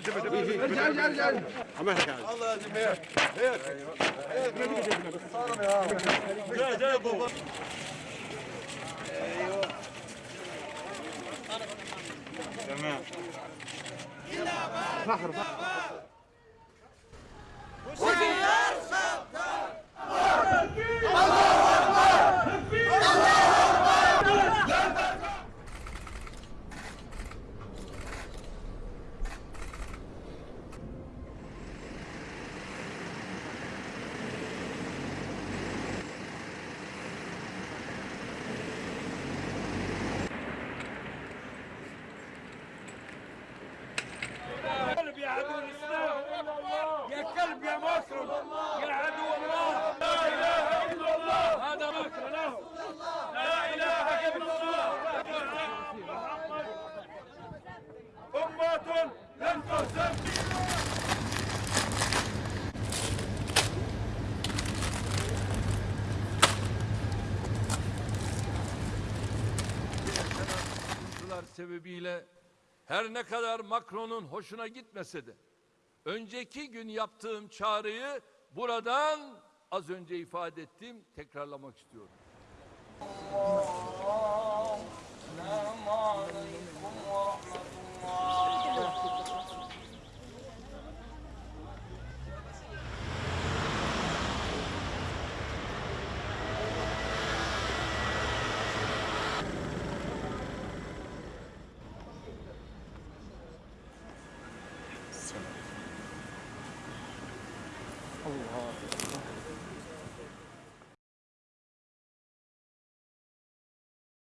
ارجع ارجع ارجع تمام sebebiyle her ne kadar Macron'un hoşuna gitmese de önceki gün yaptığım çağrıyı buradan az önce ifade ettim tekrarlamak istiyorum. 哦，啊。